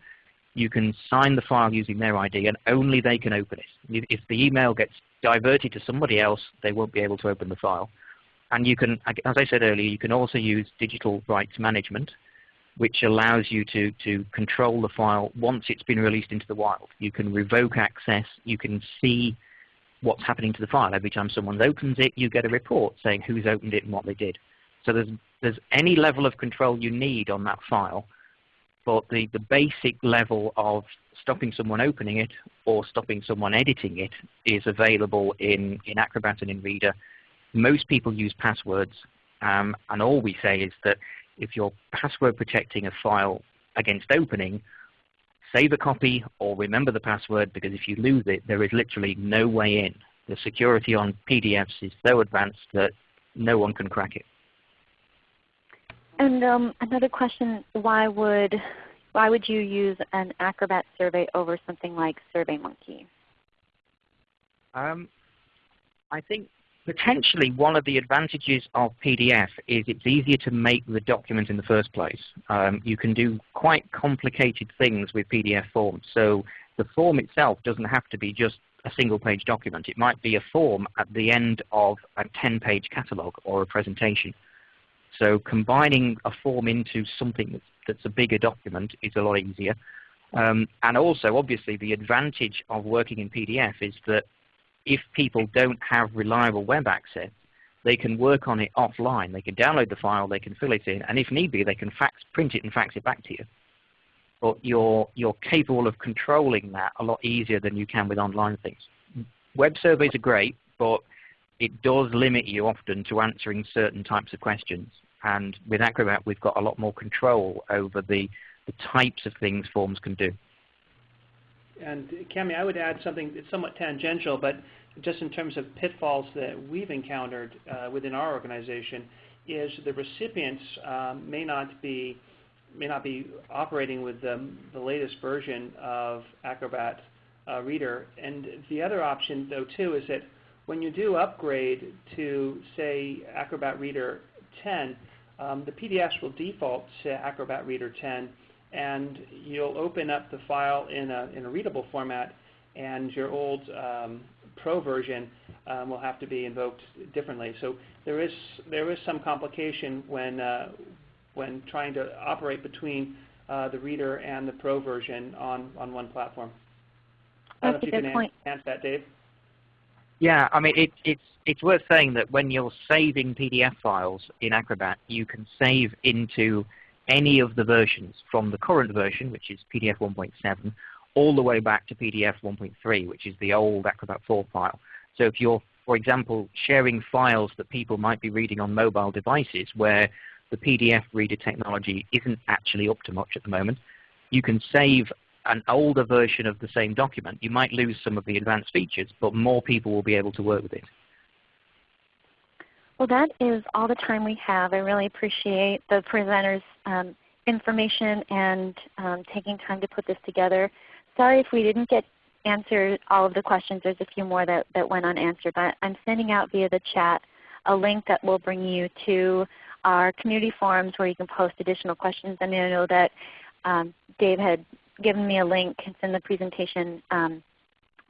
you can sign the file using their ID and only they can open it. If the email gets diverted to somebody else, they won't be able to open the file. And you can, as I said earlier, you can also use digital rights management, which allows you to, to control the file once it's been released into the wild. You can revoke access. You can see what's happening to the file. Every time someone opens it, you get a report saying who's opened it and what they did. So there's, there's any level of control you need on that file, but the, the basic level of stopping someone opening it or stopping someone editing it is available in, in Acrobat and in Reader. Most people use passwords, um, and all we say is that if you're password protecting a file against opening, save a copy or remember the password because if you lose it, there is literally no way in. The security on PDFs is so advanced that no one can crack it. And um, another question, why would, why would you use an Acrobat survey over something like SurveyMonkey? Um, I think potentially one of the advantages of PDF is it's easier to make the document in the first place. Um, you can do quite complicated things with PDF forms. So the form itself doesn't have to be just a single page document. It might be a form at the end of a 10 page catalog or a presentation. So combining a form into something that's, a bigger document is a lot easier. Um, and also, obviously, the advantage of working in PDF is that if people don't have reliable web access, they can work on it offline. They can download the file, they can fill it in, and if need be, they can fax, print it and fax it back to you. But you're, you're capable of controlling that a lot easier than you can with online things. Web surveys are great, but it does limit you often to answering certain types of questions. And with Acrobat, we've got a lot more control over the, the types of things forms can do. And Cami, I would add something that's somewhat tangential, but just in terms of pitfalls that we've encountered uh, within our organization, is the recipients um, may not be may not be operating with the, the latest version of Acrobat uh, Reader. And the other option, though, too, is that when you do upgrade to, say, Acrobat Reader 10, um, the PDFs will default to Acrobat Reader 10, and you'll open up the file in a, in a readable format, and your old um, Pro version um, will have to be invoked differently. So there is there is some complication when uh, when trying to operate between uh, the Reader and the Pro version on on one platform. I don't That's know if a you good can point. answer that, Dave. Yeah, I mean, it, it's, it's worth saying that when you're saving PDF files in Acrobat, you can save into any of the versions from the current version, which is PDF 1.7, all the way back to PDF 1.3, which is the old Acrobat 4 file. So if you're, for example, sharing files that people might be reading on mobile devices where the PDF reader technology isn't actually up to much at the moment, you can save an older version of the same document. You might lose some of the advanced features, but more people will be able to work with it. Well, that is all the time we have. I really appreciate the presenters' um, information and um, taking time to put this together. Sorry if we didn't get answered all of the questions. There's a few more that, that went unanswered. But I'm sending out via the chat a link that will bring you to our community forums where you can post additional questions. And I know that um, Dave had given me a link. It's in the presentation um,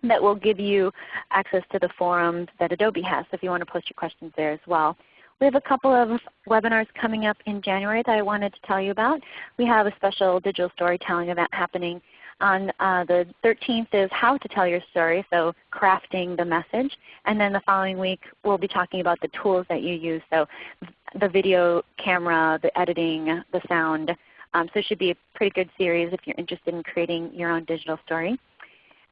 that will give you access to the forums that Adobe has so if you want to post your questions there as well. We have a couple of webinars coming up in January that I wanted to tell you about. We have a special digital storytelling event happening on uh, the 13th is how to tell your story, so crafting the message. And then the following week we'll be talking about the tools that you use, so the video camera, the editing, the sound. Um, so it should be a pretty good series if you're interested in creating your own digital story.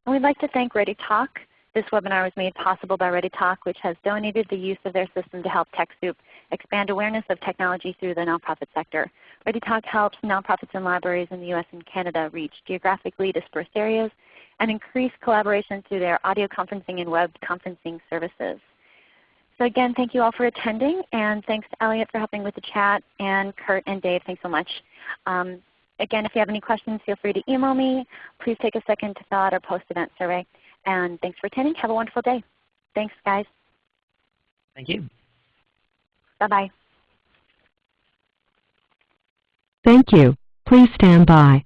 And we'd like to thank ReadyTalk. This webinar was made possible by ReadyTalk, which has donated the use of their system to help TechSoup expand awareness of technology through the nonprofit sector. ReadyTalk helps nonprofits and libraries in the US and Canada reach geographically dispersed areas and increase collaboration through their audio conferencing and web conferencing services. So again, thank you all for attending, and thanks to Elliot for helping with the chat, and Kurt and Dave, thanks so much. Um, again, if you have any questions, feel free to email me. Please take a second to fill out our post-event survey. And thanks for attending. Have a wonderful day. Thanks, guys. Thank you. Bye-bye. Thank you. Please stand by.